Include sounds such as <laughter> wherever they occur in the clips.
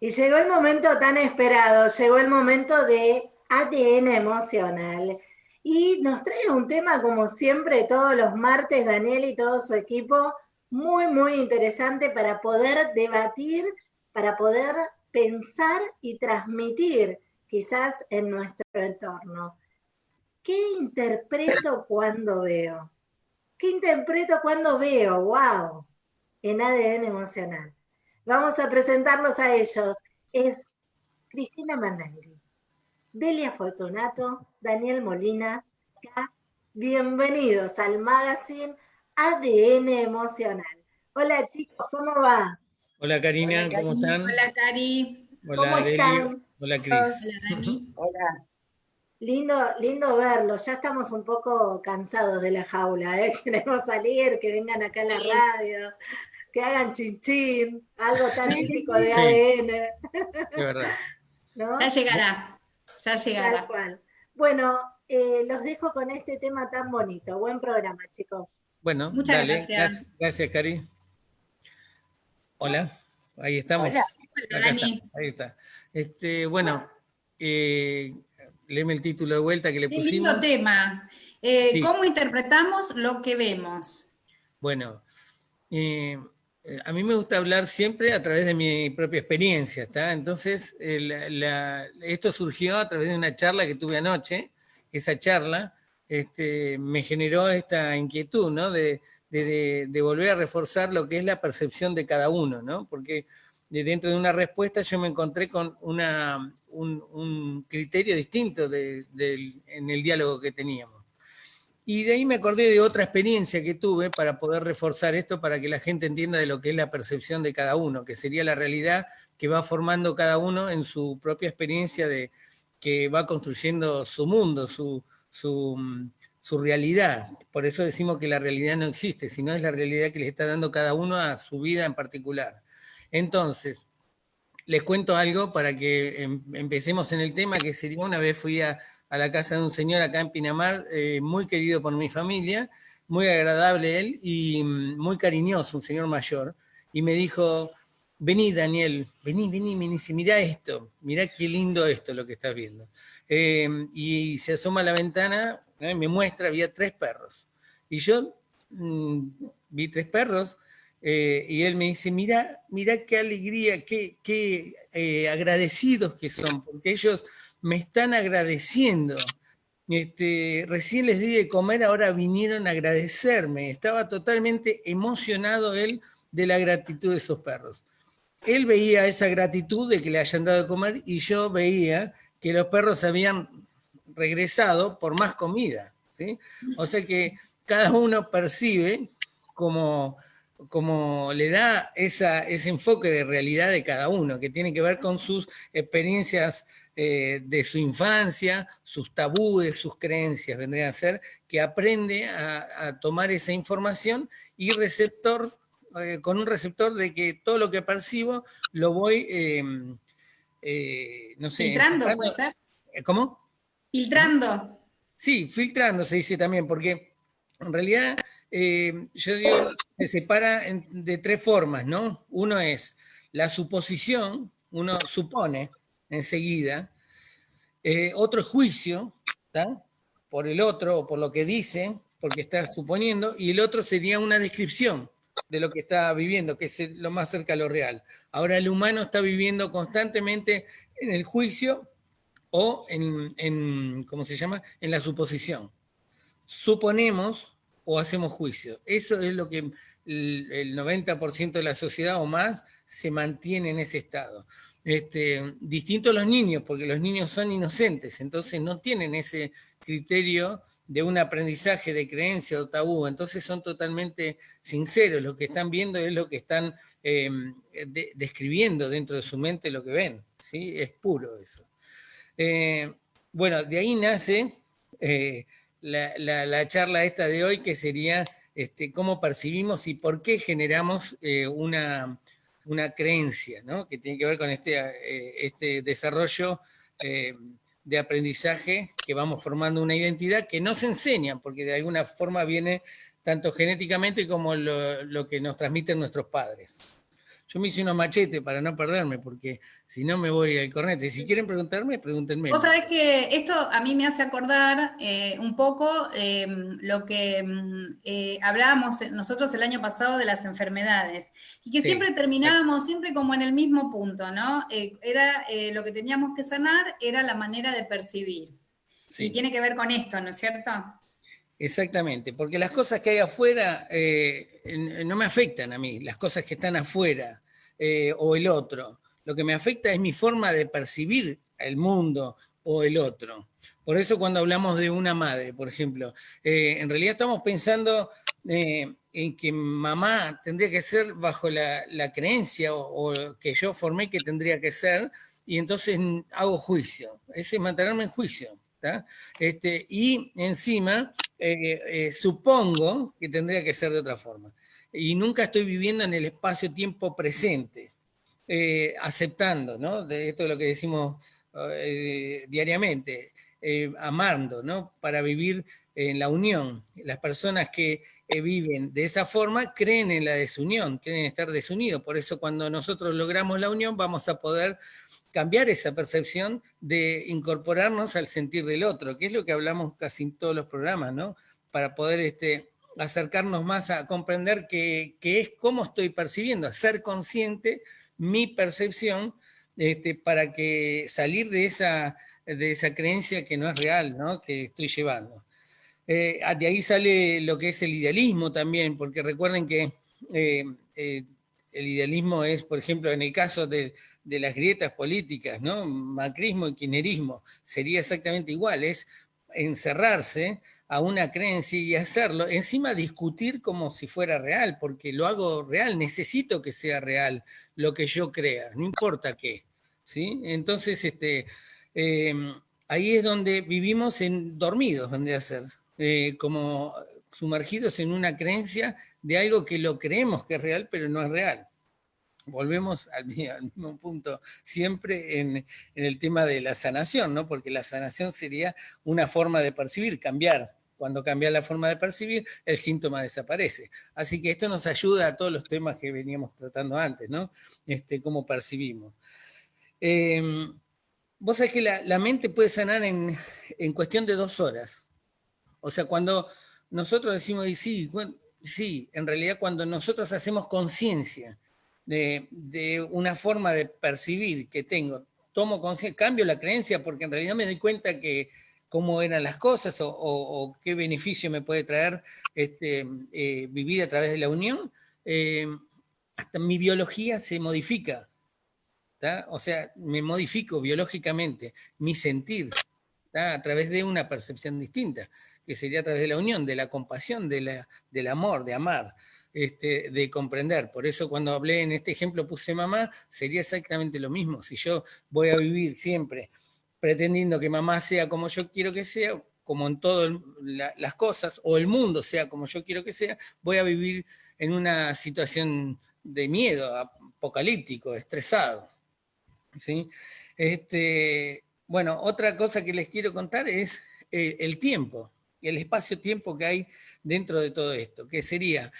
Y llegó el momento tan esperado, llegó el momento de ADN emocional. Y nos trae un tema, como siempre, todos los martes, Daniel y todo su equipo, muy, muy interesante para poder debatir, para poder pensar y transmitir quizás en nuestro entorno. ¿Qué interpreto cuando veo? ¿Qué interpreto cuando veo? ¡Wow! En ADN emocional. Vamos a presentarlos a ellos. Es Cristina Managri, Delia Fortunato, Daniel Molina. Bienvenidos al magazine ADN Emocional. Hola chicos, ¿cómo va? Hola Karina, ¿cómo están? Hola Cari. Hola ¿Cómo están? Hola Cris. Hola Dani. Hola. Lindo, lindo verlo. Ya estamos un poco cansados de la jaula, ¿eh? <laughs> Queremos salir, que vengan acá a la radio, que hagan chinchín, algo tan típico de Sí. ADN, De verdad. <laughs> ¿no? Ya llegará. Ya Tal llegará. cual. Bueno, eh, los dejo con este tema tan bonito. Buen programa, chicos. Bueno, Muchas dale. gracias. Gracias, Cari. Hola, ahí estamos. Hola. Hola Dani. ahí está. Este, bueno, eh, léeme el título de vuelta que le Qué pusimos. lindo tema. Eh, Sí. ¿Cómo interpretamos lo que vemos? Bueno, eh, a mí me gusta hablar siempre a través de mi propia experiencia, ¿está? Entonces, eh, esto surgió a través de una charla que tuve anoche. Esa charla este, me generó esta inquietud, ¿no? De, volver a reforzar lo que es la percepción de cada uno, ¿no? Porque de dentro de una respuesta yo me encontré con un, criterio distinto en el diálogo que teníamos. Y de ahí me acordé de otra experiencia que tuve para poder reforzar esto, para que la gente entienda de lo que es la percepción de cada uno, que sería la realidad que va formando cada uno en su propia experiencia de que va construyendo su mundo, su, su, mm, realidad. Por eso decimos que la realidad no existe, sino es la realidad que le está dando cada uno a su vida en particular. Entonces, les cuento algo para que em- empecemos en el tema, que sería una vez fui a, la casa de un señor acá en Pinamar, eh, muy querido por mi familia, muy agradable él y mm, muy cariñoso, un señor mayor, y me dijo, vení Daniel, vení, vení, vení, mirá esto, mirá qué lindo esto lo que estás viendo. Eh, y se asoma a la ventana, eh, me muestra, había tres perros. Y yo mm, vi tres perros, eh, y él me dice, mira, mira qué alegría, qué, qué eh, agradecidos que son, porque ellos me están agradeciendo. Este, recién les di de comer, ahora vinieron a agradecerme. Estaba totalmente emocionado él de la gratitud de esos perros. Él veía esa gratitud de que le hayan dado de comer y yo veía que los perros habían regresado por más comida. ¿sí? O sea que cada uno percibe como, como le da esa, ese enfoque de realidad de cada uno, que tiene que ver con sus experiencias eh, de su infancia, sus tabúes, sus creencias, vendrían a ser, que aprende a, a tomar esa información y receptor, eh, con un receptor de que todo lo que percibo lo voy, eh, no sé, Filtrando, puede ser. ¿Cómo? Filtrando. Sí, filtrando se dice también, porque en realidad yo digo, se separa de tres formas, ¿no? Uno es la suposición, uno supone enseguida, eh, otro es juicio, ¿tá? por el otro o por lo que dice, porque está suponiendo, y el otro sería una descripción de lo que está viviendo, que es lo más cerca a lo real. Ahora el humano está viviendo constantemente en el juicio o en, en, ¿cómo se llama? En la suposición. Suponemos o hacemos juicio. Eso es lo que el, el 90% de la sociedad o más se mantiene en ese estado. Este, distinto a los niños, porque los niños son inocentes, entonces no tienen ese criterio de un aprendizaje de creencia o tabú, entonces son totalmente sinceros, lo que están viendo es lo que están de- describiendo dentro de su mente lo que ven, ¿sí? es puro eso. Eh, bueno, de ahí nace eh, la, la- la charla esta de hoy, que sería este, cómo percibimos y por qué generamos eh, una, una creencia, ¿no? que tiene que ver con este, eh, este desarrollo eh, de aprendizaje, que vamos formando una identidad que no se enseña, porque de alguna forma viene tanto genéticamente como lo que nos transmiten nuestros padres. Yo me hice unos machetes para no perderme, porque si no me voy al cornete. Si quieren preguntarme, pregúntenme. Vos sabés que esto a mí me hace acordar eh, un poco em, lo que eh, hablábamos nosotros el año pasado de las enfermedades, y que siempre terminábamos siempre como en el mismo punto, ¿no? Eh, era lo que teníamos que sanar, era la manera de percibir. Y tiene que ver con esto, ¿no es cierto? Exactamente, porque las cosas que hay afuera eh, no me afectan a mí, las cosas que están afuera eh, o el otro. Lo que me afecta es mi forma de percibir el mundo o el otro. Por eso cuando hablamos de una madre, por ejemplo, eh, en realidad estamos pensando en que mamá tendría que ser bajo la, creencia o, o, que yo formé que tendría que ser, y entonces hago juicio. Ese es mantenerme en juicio. Este, y encima eh, eh, supongo que tendría que ser de otra forma. Y nunca estoy viviendo en el espacio-tiempo presente, eh, aceptando, ¿no? De esto es lo que decimos diariamente, amando, ¿no? Para vivir en la unión. Las personas que viven de esa forma creen en la desunión, creen estar desunidos. Por eso cuando nosotros logramos la unión vamos a poder cambiar esa percepción de incorporarnos al sentir del otro, que es lo que hablamos casi en todos los programas, ¿no? Para poder este, acercarnos más a comprender que, es cómo estoy percibiendo, a ser consciente mi percepción este, para que salir de esa, de esa creencia que no es real, ¿no? que estoy llevando. Eh, de ahí sale lo que es el idealismo también, porque recuerden que eh, eh, el idealismo es, por ejemplo, en el caso de, de las grietas políticas, ¿no? Macrismo y kirchnerismo, sería exactamente igual, es encerrarse a una creencia y hacerlo, encima discutir como si fuera real, porque lo hago real, necesito que sea real lo que yo crea, no importa qué, ¿sí? Entonces, este, em, ahí es donde vivimos en dormidos, vendría a ser, eh, como sumergidos en una creencia de algo que lo creemos que es real, pero no es real volvemos al, mismo punto siempre en, el tema de la sanación, ¿no? porque la sanación sería una forma de percibir, cambiar. Cuando cambia la forma de percibir, el síntoma desaparece. Así que esto nos ayuda a todos los temas que veníamos tratando antes, ¿no? Este, cómo percibimos. Em, vos sabés que la, mente puede sanar en, en, cuestión de dos horas. O sea, cuando nosotros decimos, y sí, sí, en realidad cuando nosotros hacemos conciencia de, una forma de percibir que tengo, tomo cambio la creencia porque en realidad me doy cuenta que cómo eran las cosas o, qué beneficio me puede traer este, eh, vivir a través de la unión, eh, hasta mi biología se modifica. O sea, me modifico biológicamente, mi sentir, a través de una percepción distinta, que sería a través de la unión, de la compasión, de la, del amor, de amar. Este, de comprender. Por eso cuando hablé en este ejemplo puse mamá, sería exactamente lo mismo. Si yo voy a vivir siempre pretendiendo que mamá sea como yo quiero que sea, como en todas las cosas, o el mundo sea como yo quiero que sea, voy a vivir en una situación de miedo, apocalíptico, estresado. ¿sí? Este, bueno, otra cosa que les quiero contar es eh, el tiempo, el espacio-tiempo que hay dentro de todo esto, que sería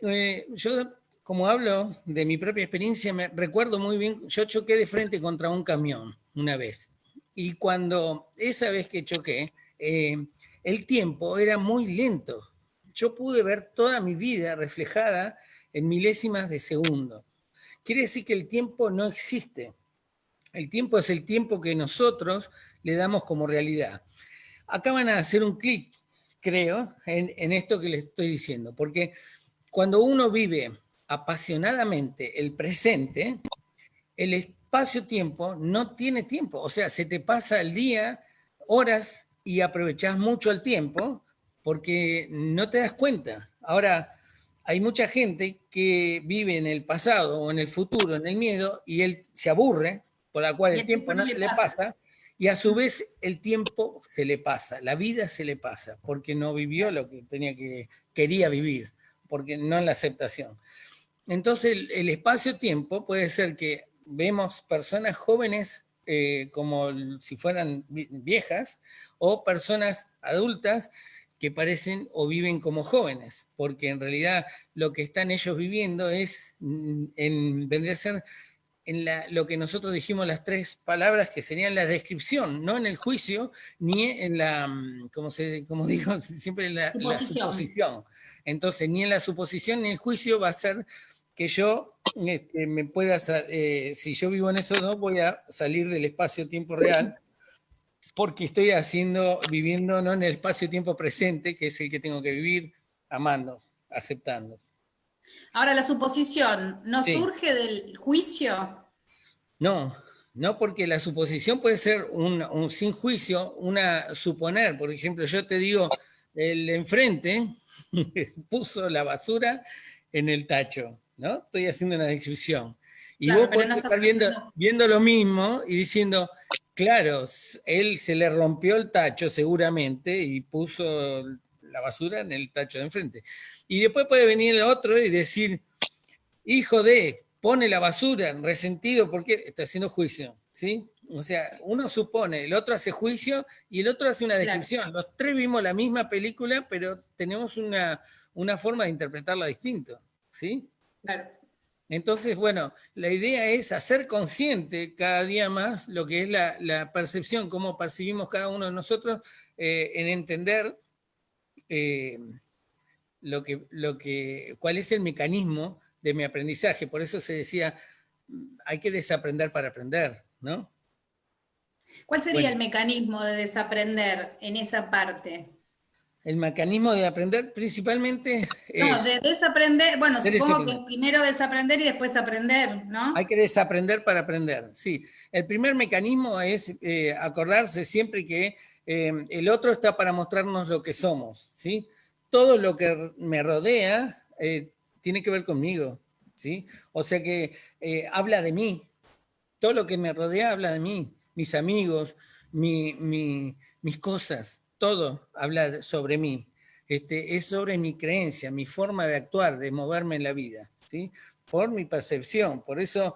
eh, yo, como hablo de mi propia experiencia, me recuerdo muy bien, yo choqué de frente contra un camión una vez. Y cuando esa vez que choqué, eh, el tiempo era muy lento. Yo pude ver toda mi vida reflejada en milésimas de segundo. Quiere decir que el tiempo no existe. El tiempo es el tiempo que nosotros le damos como realidad. Acá van a hacer un clic, creo, en, esto que les estoy diciendo, porque cuando uno vive apasionadamente el presente, el espacio-tiempo no tiene tiempo. O sea, se te pasa el día, horas, y aprovechás mucho el tiempo porque no te das cuenta. Ahora, hay mucha gente que vive en el pasado o en el futuro, en el miedo, y él se aburre, por la cual el, tiempo, no se le pasa, y a su vez el tiempo se le pasa, la vida se le pasa, porque no vivió lo que tenía que, quería vivir porque no en la aceptación. Entonces el, espacio-tiempo puede ser que vemos personas jóvenes eh, como si fueran viejas o personas adultas que parecen o viven como jóvenes, porque en realidad lo que están ellos viviendo es, mm, en, vendría a ser en lo que nosotros dijimos las tres palabras que serían la descripción, no en el juicio, ni en la, mm, como, se, como <laughs> digo siempre, la suposición. Entonces, ni en la suposición ni en el juicio va a ser que yo este, me pueda, eh, si yo vivo en eso, no voy a salir del espacio-tiempo real, porque estoy haciendo, viviendo ¿no? en el espacio-tiempo presente, que es el que tengo que vivir, amando, aceptando. Ahora, la suposición, ¿no surge del juicio? No, no porque la suposición puede ser un, sin juicio, una suponer. Por ejemplo, yo te digo, el enfrente <laughs> puso la basura en el tacho, ¿no? Estoy haciendo una descripción. Y vos podés estar viendo, viendo lo mismo y diciendo, Claro, él se le rompió el tacho seguramente y puso la basura en el tacho de enfrente. Y después puede venir el otro y decir, hijo de, pone la basura, en resentido porque está haciendo juicio, ¿sí? O sea, uno supone, el otro hace juicio y el otro hace una descripción. Los tres vimos la misma película, pero tenemos una, una forma de interpretarla distinto, ¿sí? Claro. Entonces, bueno, la idea es hacer consciente cada día más lo que es la, percepción, cómo percibimos cada uno de nosotros, eh, en entender eh, lo que, lo que, cuál es el mecanismo de mi aprendizaje. Por eso se decía, hay que desaprender para aprender, ¿no? ¿Cuál sería el mecanismo de desaprender en esa parte? El mecanismo de aprender principalmente es... No, de desaprender, bueno, supongo que primero desaprender y después aprender, ¿no? Hay que desaprender para aprender, sí. El primer mecanismo es eh, acordarse siempre que eh, el otro está para mostrarnos lo que somos, ¿sí? Todo lo que me rodea eh, tiene que ver conmigo, ¿sí? O sea que habla de mí. Todo lo que me rodea habla de mí, mis amigos, mis cosas, todo habla sobre mí. Este, es sobre mi creencia, mi forma de actuar, de moverme en la vida, ¿sí? por mi percepción. Por eso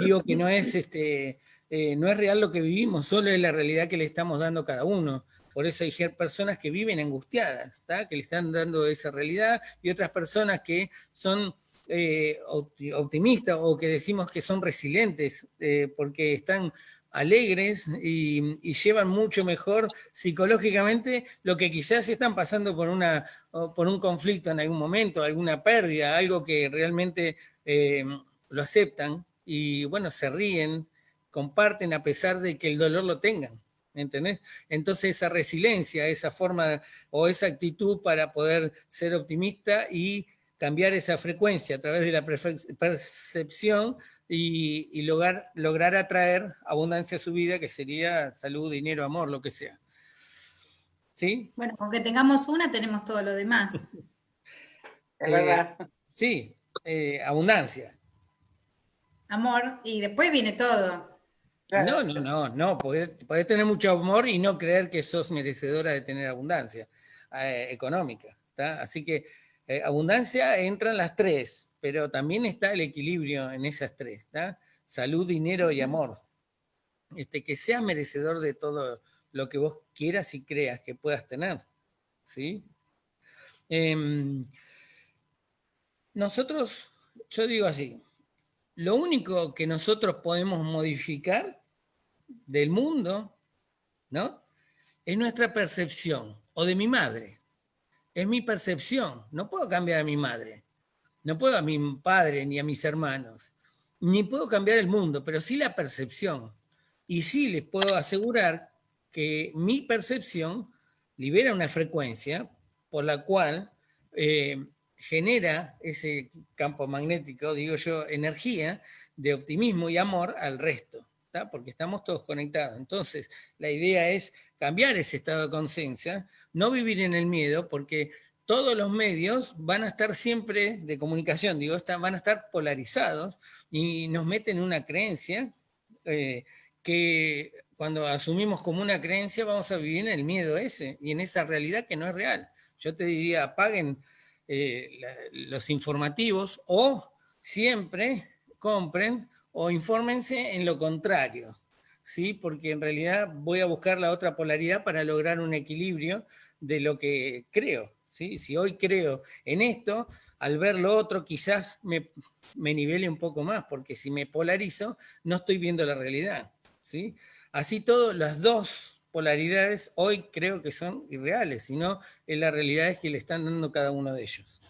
digo que no es, este, eh, no es real lo que vivimos, solo es la realidad que le estamos dando cada uno. Por eso hay personas que viven angustiadas, que le están dando esa realidad, y otras personas que son eh, optimistas o que decimos que son resilientes, eh, porque están alegres y, llevan mucho mejor psicológicamente lo que quizás están pasando por, una, por un conflicto en algún momento, alguna pérdida, algo que realmente lo aceptan y bueno, se ríen, comparten a pesar de que el dolor lo tengan. ¿Entendés? Entonces esa resiliencia, esa forma o esa actitud para poder ser optimista y cambiar esa frecuencia a través de la percepción y, lograr, lograr atraer abundancia a su vida, que sería salud, dinero, amor, lo que sea. ¿Sí? Bueno, aunque tengamos una, tenemos todo lo demás. <laughs> es verdad. Eh, sí, eh, abundancia. Amor, y después viene todo. No, no, no, no, podés, tener mucho amor y no creer que sos merecedora de tener abundancia eh, económica. Así que abundancia entran las tres, pero también está el equilibrio en esas tres, ¿está? Salud, dinero y amor. Este, que seas merecedor de todo lo que vos quieras y creas que puedas tener, ¿sí? Em, nosotros, yo digo así, lo único que nosotros podemos modificar del mundo, ¿no? Es nuestra percepción, o de mi madre. Es mi percepción, no puedo cambiar a mi madre. No puedo a mi padre ni a mis hermanos, ni puedo cambiar el mundo, pero sí la percepción. Y sí les puedo asegurar que mi percepción libera una frecuencia por la cual eh, genera ese campo magnético, digo yo, energía de optimismo y amor al resto, porque estamos todos conectados. Entonces, la idea es cambiar ese estado de conciencia, no vivir en el miedo, porque todos los medios van a estar siempre de comunicación, digo, van a estar polarizados y nos meten una creencia eh, que cuando asumimos como una creencia vamos a vivir en el miedo ese y en esa realidad que no es real. Yo te diría, apaguen eh, los informativos o siempre compren o infórmense en lo contrario, ¿sí? porque en realidad voy a buscar la otra polaridad para lograr un equilibrio de lo que creo. ¿sí? Si hoy creo en esto, al ver lo otro quizás me, me nivele un poco más, porque si me polarizo, no estoy viendo la realidad. ¿sí? Así todo, las dos polaridades hoy creo que son irreales, sino en la realidad es que le están dando cada uno de ellos.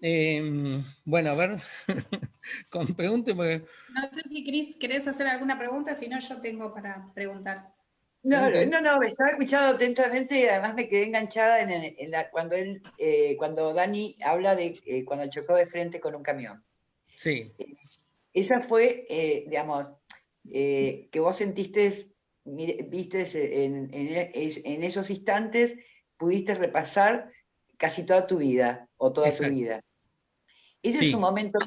Em, bueno, a ver, <laughs> con pregunte. No sé si Cris, ¿querés hacer alguna pregunta? Si no, yo tengo para preguntar. No, no, no, me estaba escuchando atentamente y además me quedé enganchada en, la, cuando él, eh, cuando Dani habla de eh, cuando chocó de frente con un camión. Sí. Eh, esa fue, digamos, que vos sentiste, viste en, en, esos instantes, pudiste repasar casi toda tu vida o toda tu vida. Ese es un momento,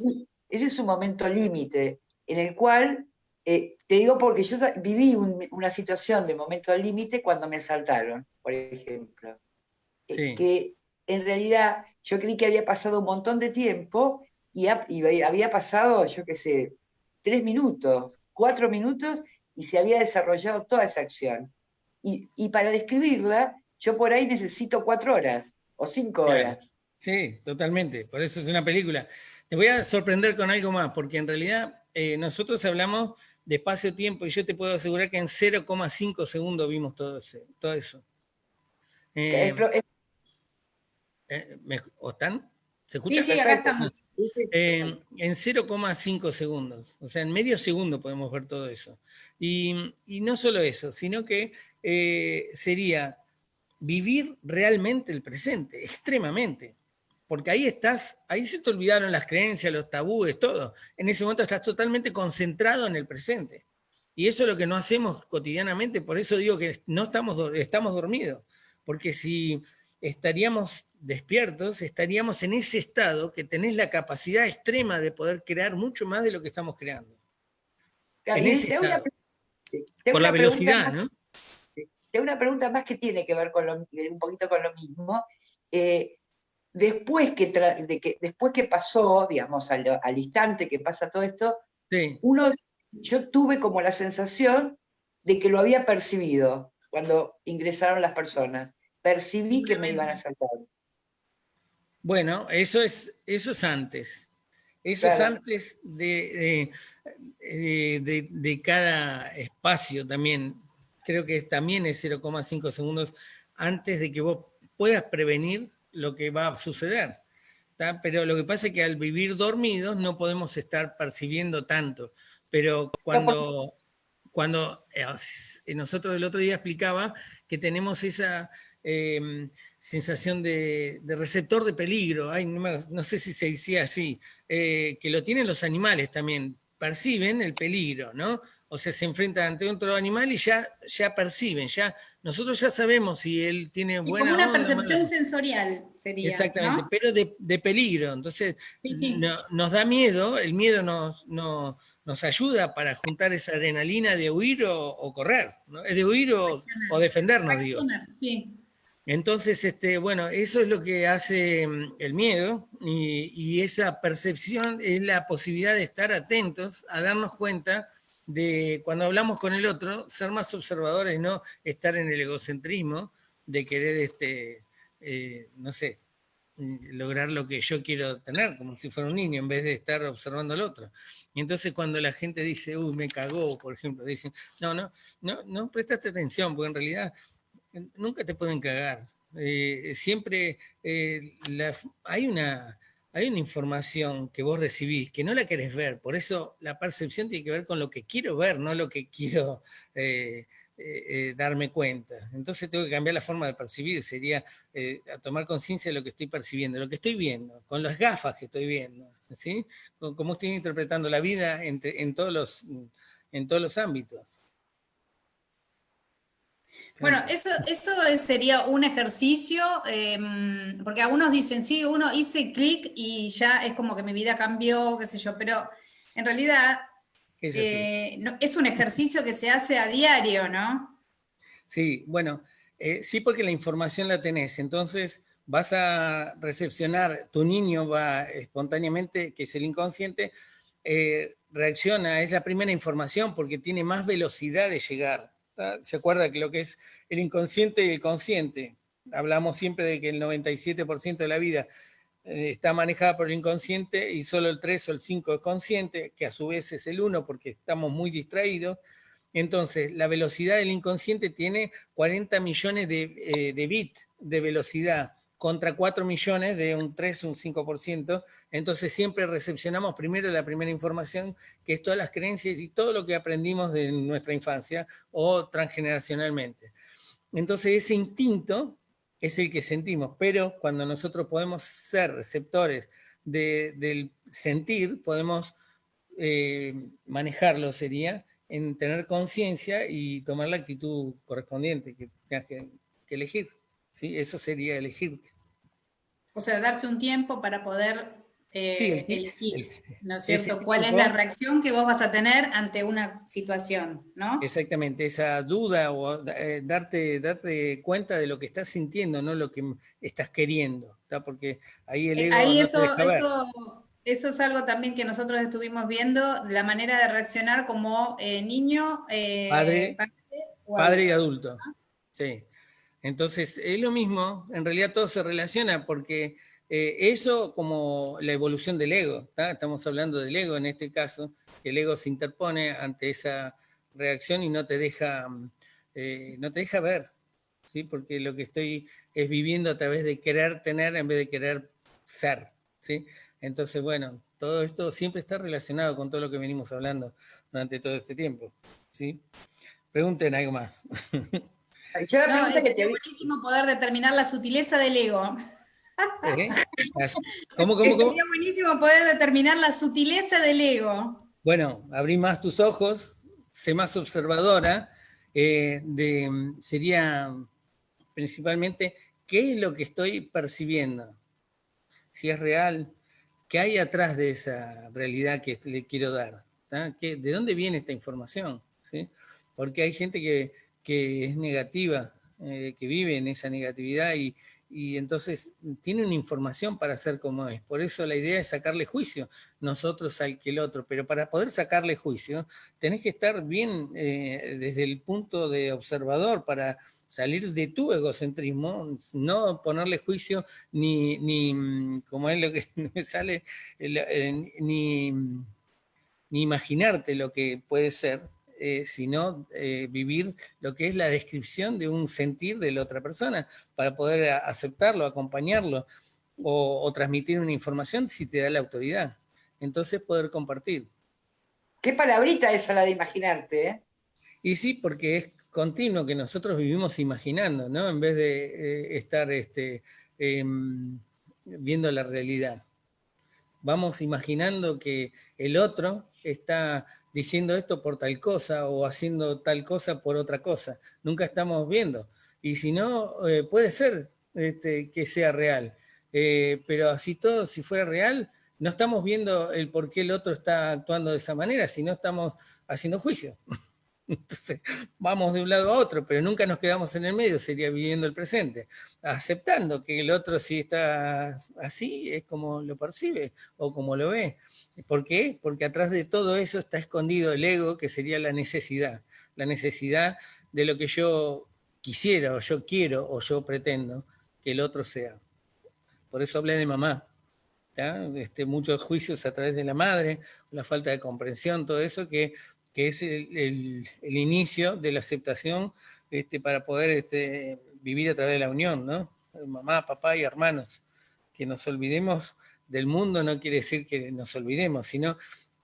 ese es un momento límite en el cual, eh, te digo porque yo viví una situación de momento límite cuando me asaltaron, por ejemplo. Eh, que en realidad yo creí que había pasado un montón de tiempo y, había pasado, yo qué sé, tres minutos, cuatro minutos y se había desarrollado toda esa acción. Y, para describirla, yo por ahí necesito cuatro horas o cinco horas. Sí, totalmente. Por eso es una película. Te voy a sorprender con algo más, porque en realidad eh, nosotros hablamos de espacio-tiempo y yo te puedo asegurar que en 0,5 segundos vimos todo, todo eso. Eh, eh, ¿O están? ¿Se escucha? Sí, sí, acá estamos. en 0,5 segundos, o sea, en medio segundo podemos ver todo eso. Y, y no solo eso, sino que sería vivir realmente el presente, extremadamente porque ahí estás, ahí se te olvidaron las creencias, los tabúes, todo. En ese momento estás totalmente concentrado en el presente. Y eso es lo que no hacemos cotidianamente, por eso digo que no estamos, estamos dormidos, porque si estaríamos despiertos, estaríamos en ese estado que tenés la capacidad extrema de poder crear mucho más de lo que estamos creando. En ese estado. Por la velocidad, ¿no? Tengo una pregunta más que tiene que ver con un poquito con lo mismo. Eh, después que, que, después que pasó, digamos, al, instante que pasa todo esto, uno, yo tuve como la sensación de que lo había percibido cuando ingresaron las personas. Percibí que me iban a saltar. Bueno, eso es, eso es antes. Eso es antes de, de, de, cada espacio también. Creo que también es 0,5 segundos antes de que vos puedas prevenir lo que va a suceder. Pero lo que pasa es que al vivir dormidos no podemos estar percibiendo tanto. Pero cuando, cuando eh, nosotros el otro día explicaba que tenemos esa em, sensación de, receptor de peligro, Ay, no, sé si se decía así, eh, que lo tienen los animales también, perciben el peligro, ¿no? o sea, se enfrenta ante otro animal y ya, ya perciben, ya, nosotros ya sabemos si él tiene buena Como una percepción sensorial sería. Exactamente, pero de, peligro, entonces nos da miedo, el miedo nos, nos ayuda para juntar esa adrenalina de huir o, correr, ¿no? de huir o, defendernos, digo. Entonces, este, bueno, eso es lo que hace mm, el miedo y, esa percepción es la posibilidad de estar atentos a darnos cuenta de cuando hablamos con el otro, ser más observadores, no estar en el egocentrismo de querer, este, eh, no sé, lograr lo que yo quiero tener, como si fuera un niño, en vez de estar observando al otro. Y entonces cuando la gente dice, uy, me cagó, por ejemplo, dicen, no, no, no, no prestaste atención, porque en realidad nunca te pueden cagar. Eh, siempre hay una hay una información que vos recibís que no la querés ver, por eso la percepción tiene que ver con lo que quiero ver, no lo que quiero eh, eh, eh, darme cuenta. Entonces tengo que cambiar la forma de percibir, sería tomar conciencia de lo que estoy percibiendo, lo que estoy viendo, con las gafas que estoy viendo, ¿sí? Cómo estoy interpretando la vida en, todos, los, en todos los ámbitos. Bueno, eso, eso sería un ejercicio, em, porque algunos dicen, sí, uno hice clic y ya es como que mi vida cambió, qué sé yo, pero en realidad eh, es, un ejercicio que se hace a diario, ¿no? Sí, bueno, eh, sí porque la información la tenés, entonces vas a recepcionar, tu niño va espontáneamente, que es el inconsciente, eh, reacciona, es la primera información porque tiene más velocidad de llegar. ¿Se acuerda que lo que es el inconsciente y el consciente? hablamos siempre de que el 97% de la vida eh, está manejada por el inconsciente y solo el 3 o el 5 es consciente, que a su vez es el 1 porque estamos muy distraídos. Entonces, la velocidad del inconsciente tiene 40 millones de, eh, de bits de velocidad contra 4 millones de un 3, un 5%, entonces siempre recepcionamos primero la primera información, que es todas las creencias y todo lo que aprendimos de nuestra infancia o transgeneracionalmente. Entonces ese instinto es el que sentimos, pero cuando nosotros podemos ser receptores del sentir, podemos eh, manejarlo, sería, en tener conciencia y tomar la actitud correspondiente que tengas que, elegir. ¿Sí? Eso sería elegirte. O sea, darse un tiempo para poder eh, elegir, ¿no es cierto? ¿Cuál es la reacción que vos vas a tener ante una situación, ¿no? Exactamente, esa duda o eh, darte, darte cuenta de lo que estás sintiendo, no lo que estás queriendo, Porque ahí el eh, ego ahí eso, eso, es algo también que nosotros estuvimos viendo, la manera de reaccionar como niño, padre, padre, y adulto. Sí. Entonces, es lo mismo, en realidad todo se relaciona porque eh, eso como la evolución del ego, estamos hablando del ego en este caso, que el ego se interpone ante esa reacción y no te deja, eh, no te deja ver, ¿sí? porque lo que estoy es viviendo a través de querer tener en vez de querer ser. ¿sí? Entonces, bueno, todo esto siempre está relacionado con todo lo que venimos hablando durante todo este tiempo. ¿sí? Pregunten algo más. <laughs> Yo es buenísimo poder determinar la sutileza del ego. ¿Eh? <laughs> ¿Cómo, cómo, cómo? Sería buenísimo poder determinar la sutileza del ego. Bueno, abrí más tus ojos, sé más observadora, eh, de, sería principalmente qué es lo que estoy percibiendo, si es real, qué hay atrás de esa realidad que le quiero dar, ¿de dónde viene esta información? ¿Sí? Porque hay gente que, que es negativa, eh, que vive en esa negatividad y, y entonces tiene una información para ser como es. Por eso la idea es sacarle juicio nosotros al que el otro, pero para poder sacarle juicio tenés que estar bien eh, desde el punto de observador para salir de tu egocentrismo, no ponerle juicio ni, ni como es lo que <laughs> me sale, eh, ni, ni imaginarte lo que puede ser, eh, sino eh, vivir lo que es la descripción de un sentir de la otra persona, para poder aceptarlo, acompañarlo, o, transmitir una información si te da la autoridad. Entonces poder compartir. Qué palabrita esa la de imaginarte, ¿eh? Y sí, porque es continuo que nosotros vivimos imaginando, ¿no? En vez de estar este, em, viendo la realidad. Vamos imaginando que el otro está diciendo esto por tal cosa o haciendo tal cosa por otra cosa. Nunca estamos viendo. Y si no, eh, puede ser este, que sea real. Eh, pero así todo, si fuera real, no estamos viendo el por qué el otro está actuando de esa manera, sino estamos haciendo juicio. <laughs> Entonces, vamos de un lado a otro, pero nunca nos quedamos en el medio, sería viviendo el presente, aceptando que el otro si está así, es como lo percibe o como lo ve. ¿Por qué? Porque atrás de todo eso está escondido el ego, que sería la necesidad, la necesidad de lo que yo quisiera, o yo quiero, o yo pretendo que el otro sea. Por eso hablé de mamá. Este, muchos juicios a través de la madre, la falta de comprensión, todo eso que que es el, inicio de la aceptación este, para poder este, vivir a través de la unión, ¿no? Mamá, papá y hermanos. Que nos olvidemos del mundo no quiere decir que nos olvidemos, sino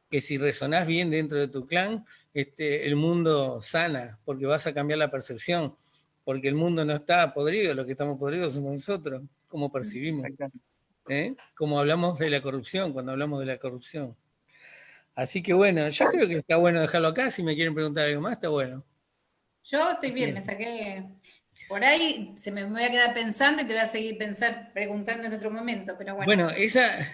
que si resonás bien dentro de tu clan, este, el mundo sana, porque vas a cambiar la percepción, porque el mundo no está podrido, lo que estamos podridos somos nosotros, como percibimos. ¿Eh? Como hablamos de la corrupción, cuando hablamos de la corrupción. Así que bueno, yo creo que está bueno dejarlo acá. Si me quieren preguntar algo más, está bueno. Yo estoy bien, me saqué. Por ahí se me, voy a quedar pensando y te voy a seguir pensar, preguntando en otro momento, pero bueno. Bueno, esa,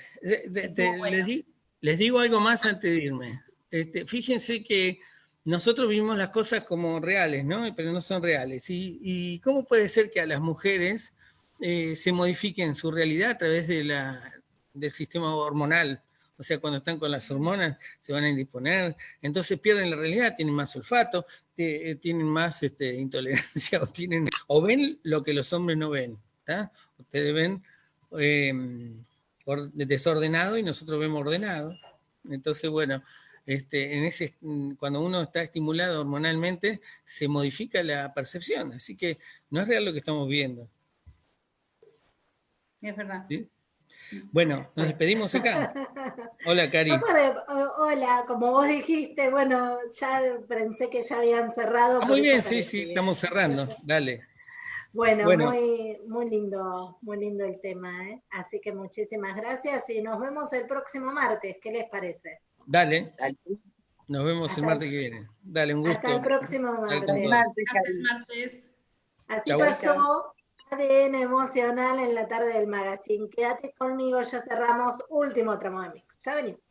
Les, digo algo más antes de irme. Este, fíjense que nosotros vimos las cosas como reales, ¿no? Pero no son reales. ¿Y, cómo puede ser que a las mujeres eh, se modifiquen su realidad a través de la, del sistema hormonal? O sea, cuando están con las hormonas se van a indisponer, entonces pierden la realidad, tienen más olfato, eh, tienen más este, <laughs> intolerancia, o, tienen, o ven lo que los hombres no ven, Ustedes ven em, desordenado y nosotros vemos ordenado. Entonces, bueno, este, en ese, cuando uno está estimulado hormonalmente, se modifica la percepción, así que no es real lo que estamos viendo. Es verdad. Bueno, nos despedimos acá. <laughs> Hola, Cari. Hola, como vos dijiste, bueno, ya pensé que ya habían cerrado. Ah, muy bien, sí, sí, estamos cerrando. Dale. Bueno, Muy, muy lindo, muy lindo el tema, ¿eh? Así que muchísimas gracias y nos vemos el próximo martes. ¿Qué les parece? Dale. Nos vemos el martes que viene. Dale, un gusto. Hasta el próximo martes. Hasta el martes. Así pasó ADN emocional en la tarde del magazine. Quédate conmigo, ya cerramos último tramo de mix. Ya venimos.